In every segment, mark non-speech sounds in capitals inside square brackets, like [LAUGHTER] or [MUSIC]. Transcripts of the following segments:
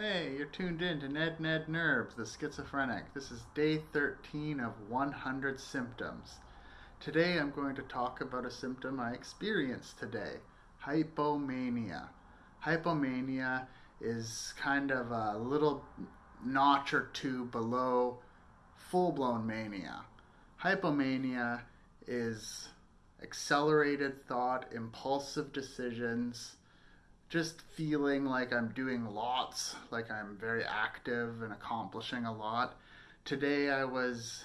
Hey, you're tuned in to Ned Ned Nerves, the schizophrenic. This is day 13 of 100 symptoms. Today I'm going to talk about a symptom I experienced today hypomania. Hypomania is kind of a little notch or two below full blown mania. Hypomania is accelerated thought, impulsive decisions just feeling like I'm doing lots, like I'm very active and accomplishing a lot. Today I was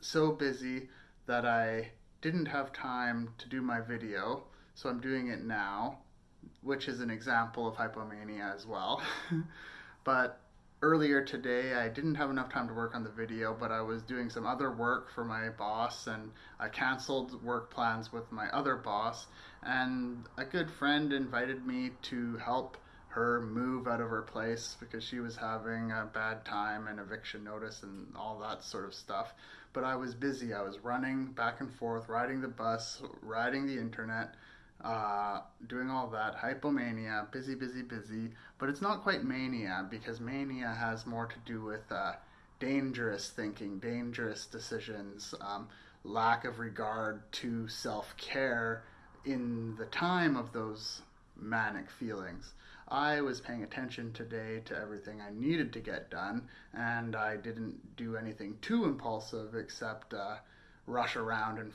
so busy that I didn't have time to do my video, so I'm doing it now, which is an example of hypomania as well. [LAUGHS] but earlier today I didn't have enough time to work on the video, but I was doing some other work for my boss and I canceled work plans with my other boss and a good friend invited me to help her move out of her place because she was having a bad time and eviction notice and all that sort of stuff. But I was busy. I was running back and forth, riding the bus, riding the internet, uh, doing all that. Hypomania, busy, busy, busy. But it's not quite mania because mania has more to do with uh, dangerous thinking, dangerous decisions, um, lack of regard to self care in the time of those manic feelings. I was paying attention today to everything I needed to get done, and I didn't do anything too impulsive except uh, rush around, and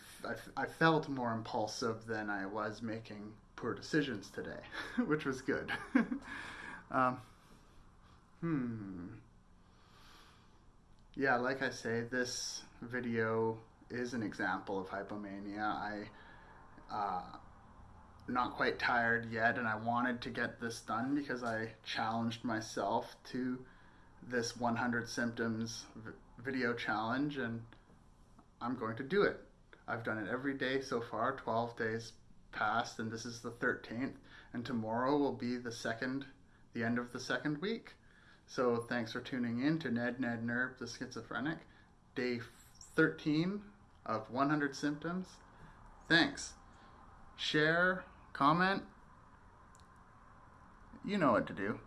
I, felt more impulsive than I was making poor decisions today, [LAUGHS] which was good. [LAUGHS] um, hmm. Yeah, like I say, this video is an example of hypomania. I uh, not quite tired yet, and I wanted to get this done because I challenged myself to this 100 symptoms video challenge, and I'm going to do it. I've done it every day so far, 12 days past, and this is the 13th, and tomorrow will be the second, the end of the second week. So thanks for tuning in to Ned Ned Nerve the Schizophrenic, day 13 of 100 symptoms. Thanks share, comment. You know what to do.